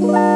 Bye.